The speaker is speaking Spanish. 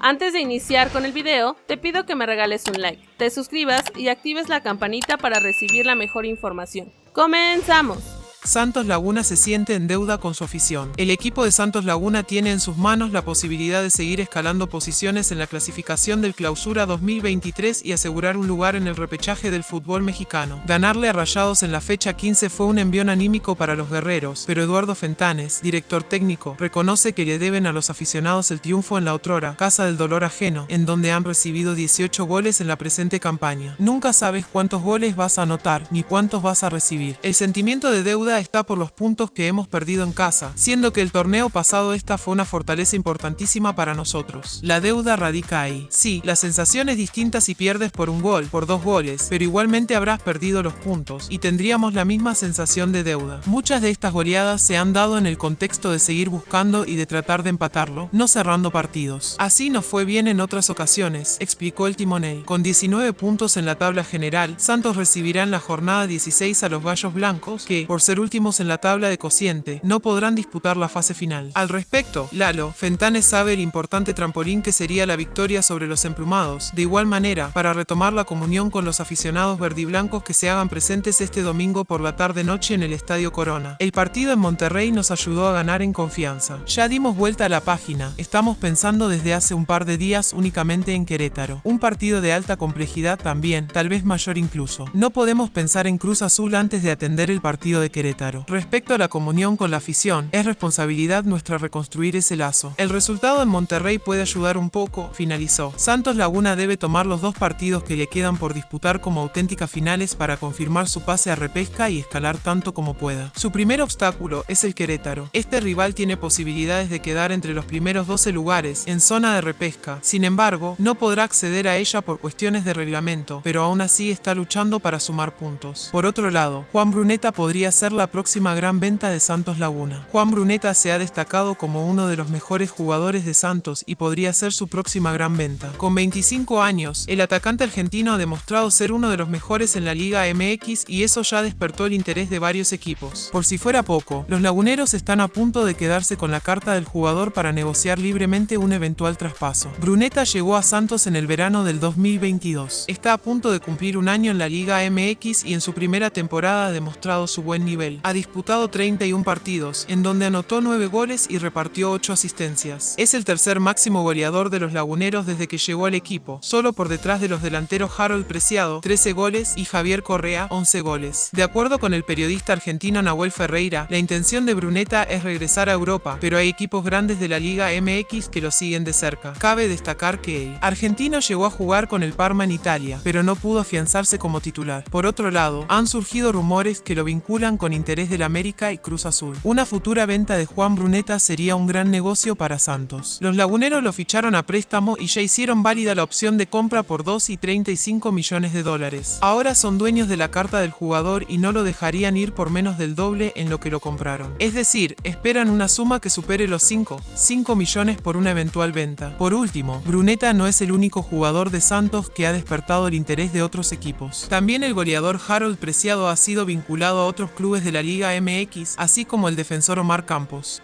Antes de iniciar con el video, te pido que me regales un like, te suscribas y actives la campanita para recibir la mejor información. ¡Comenzamos! Santos Laguna se siente en deuda con su afición. El equipo de Santos Laguna tiene en sus manos la posibilidad de seguir escalando posiciones en la clasificación del Clausura 2023 y asegurar un lugar en el repechaje del fútbol mexicano. Ganarle a Rayados en la fecha 15 fue un envión anímico para los guerreros, pero Eduardo Fentanes, director técnico, reconoce que le deben a los aficionados el triunfo en la otrora, Casa del Dolor Ajeno, en donde han recibido 18 goles en la presente campaña. Nunca sabes cuántos goles vas a anotar, ni cuántos vas a recibir. El sentimiento de deuda está por los puntos que hemos perdido en casa, siendo que el torneo pasado esta fue una fortaleza importantísima para nosotros. La deuda radica ahí. Sí, la sensación es distinta si pierdes por un gol, por dos goles, pero igualmente habrás perdido los puntos y tendríamos la misma sensación de deuda. Muchas de estas goleadas se han dado en el contexto de seguir buscando y de tratar de empatarlo, no cerrando partidos. Así nos fue bien en otras ocasiones, explicó el timonel. Con 19 puntos en la tabla general, Santos recibirá en la jornada 16 a los Gallos Blancos, que, por ser últimos en la tabla de cociente, no podrán disputar la fase final. Al respecto, Lalo, Fentanes sabe el importante trampolín que sería la victoria sobre los emplumados, de igual manera, para retomar la comunión con los aficionados verdiblancos que se hagan presentes este domingo por la tarde-noche en el Estadio Corona. El partido en Monterrey nos ayudó a ganar en confianza. Ya dimos vuelta a la página, estamos pensando desde hace un par de días únicamente en Querétaro. Un partido de alta complejidad también, tal vez mayor incluso. No podemos pensar en Cruz Azul antes de atender el partido de Querétaro. Respecto a la comunión con la afición, es responsabilidad nuestra reconstruir ese lazo. El resultado en Monterrey puede ayudar un poco, finalizó. Santos Laguna debe tomar los dos partidos que le quedan por disputar como auténticas finales para confirmar su pase a repesca y escalar tanto como pueda. Su primer obstáculo es el Querétaro. Este rival tiene posibilidades de quedar entre los primeros 12 lugares en zona de repesca. Sin embargo, no podrá acceder a ella por cuestiones de reglamento, pero aún así está luchando para sumar puntos. Por otro lado, Juan Bruneta podría ser la próxima gran venta de Santos Laguna. Juan Bruneta se ha destacado como uno de los mejores jugadores de Santos y podría ser su próxima gran venta. Con 25 años, el atacante argentino ha demostrado ser uno de los mejores en la Liga MX y eso ya despertó el interés de varios equipos. Por si fuera poco, los laguneros están a punto de quedarse con la carta del jugador para negociar libremente un eventual traspaso. Bruneta llegó a Santos en el verano del 2022. Está a punto de cumplir un año en la Liga MX y en su primera temporada ha demostrado su buen nivel ha disputado 31 partidos, en donde anotó 9 goles y repartió 8 asistencias. Es el tercer máximo goleador de los laguneros desde que llegó al equipo, solo por detrás de los delanteros Harold Preciado, 13 goles, y Javier Correa, 11 goles. De acuerdo con el periodista argentino Nahuel Ferreira, la intención de Bruneta es regresar a Europa, pero hay equipos grandes de la Liga MX que lo siguen de cerca. Cabe destacar que el argentino llegó a jugar con el Parma en Italia, pero no pudo afianzarse como titular. Por otro lado, han surgido rumores que lo vinculan con interés del América y Cruz Azul. Una futura venta de Juan Bruneta sería un gran negocio para Santos. Los laguneros lo ficharon a préstamo y ya hicieron válida la opción de compra por 2 y 35 millones de dólares. Ahora son dueños de la carta del jugador y no lo dejarían ir por menos del doble en lo que lo compraron. Es decir, esperan una suma que supere los 5, 5 millones por una eventual venta. Por último, Bruneta no es el único jugador de Santos que ha despertado el interés de otros equipos. También el goleador Harold Preciado ha sido vinculado a otros clubes de la Liga MX, así como el defensor Omar Campos.